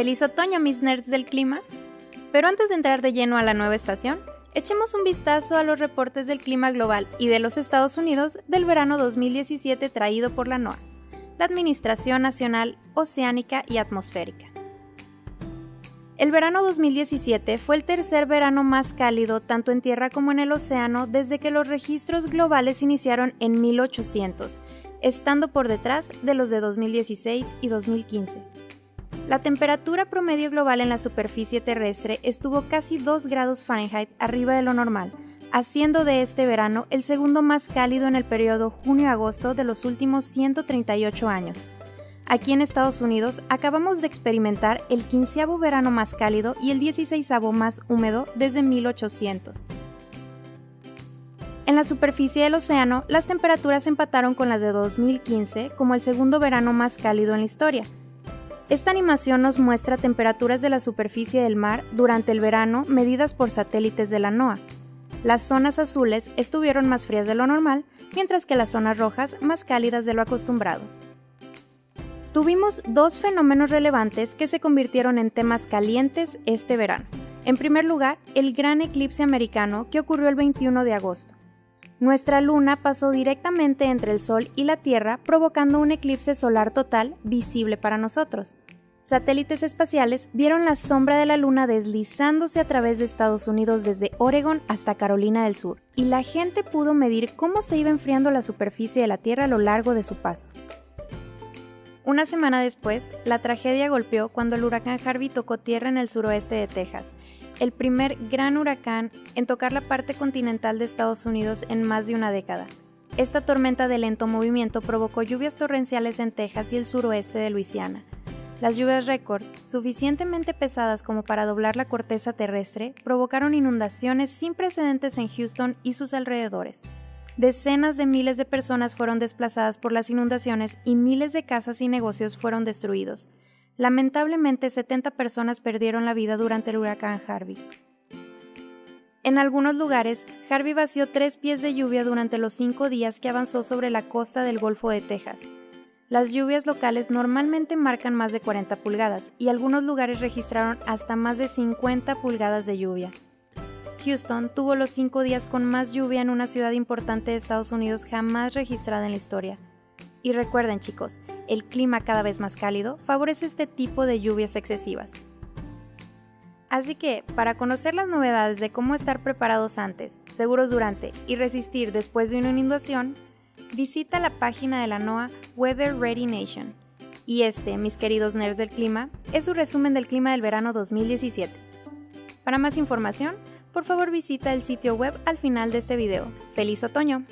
Feliz otoño, mis nerds del clima. Pero antes de entrar de lleno a la nueva estación, echemos un vistazo a los reportes del clima global y de los Estados Unidos del verano 2017 traído por la NOAA, la Administración Nacional Oceánica y Atmosférica. El verano 2017 fue el tercer verano más cálido tanto en tierra como en el océano desde que los registros globales iniciaron en 1800, estando por detrás de los de 2016 y 2015. La temperatura promedio global en la superficie terrestre estuvo casi 2 grados Fahrenheit arriba de lo normal, haciendo de este verano el segundo más cálido en el periodo junio-agosto de los últimos 138 años. Aquí en Estados Unidos acabamos de experimentar el quinceavo verano más cálido y el dieciséisavo más húmedo desde 1800. En la superficie del océano, las temperaturas empataron con las de 2015 como el segundo verano más cálido en la historia. Esta animación nos muestra temperaturas de la superficie del mar durante el verano medidas por satélites de la NOAA. Las zonas azules estuvieron más frías de lo normal, mientras que las zonas rojas más cálidas de lo acostumbrado. Tuvimos dos fenómenos relevantes que se convirtieron en temas calientes este verano. En primer lugar, el gran eclipse americano que ocurrió el 21 de agosto. Nuestra luna pasó directamente entre el Sol y la Tierra, provocando un eclipse solar total visible para nosotros. Satélites espaciales vieron la sombra de la luna deslizándose a través de Estados Unidos desde Oregon hasta Carolina del Sur, y la gente pudo medir cómo se iba enfriando la superficie de la Tierra a lo largo de su paso. Una semana después, la tragedia golpeó cuando el huracán Harvey tocó tierra en el suroeste de Texas, el primer gran huracán en tocar la parte continental de Estados Unidos en más de una década. Esta tormenta de lento movimiento provocó lluvias torrenciales en Texas y el suroeste de Luisiana. Las lluvias récord, suficientemente pesadas como para doblar la corteza terrestre, provocaron inundaciones sin precedentes en Houston y sus alrededores. Decenas de miles de personas fueron desplazadas por las inundaciones y miles de casas y negocios fueron destruidos. Lamentablemente, 70 personas perdieron la vida durante el huracán Harvey. En algunos lugares, Harvey vació tres pies de lluvia durante los cinco días que avanzó sobre la costa del Golfo de Texas. Las lluvias locales normalmente marcan más de 40 pulgadas y algunos lugares registraron hasta más de 50 pulgadas de lluvia. Houston tuvo los cinco días con más lluvia en una ciudad importante de Estados Unidos jamás registrada en la historia. Y recuerden chicos, el clima cada vez más cálido favorece este tipo de lluvias excesivas. Así que, para conocer las novedades de cómo estar preparados antes, seguros durante y resistir después de una inundación, visita la página de la NOAA Weather Ready Nation. Y este, mis queridos nerds del clima, es su resumen del clima del verano 2017. Para más información, por favor visita el sitio web al final de este video. ¡Feliz otoño!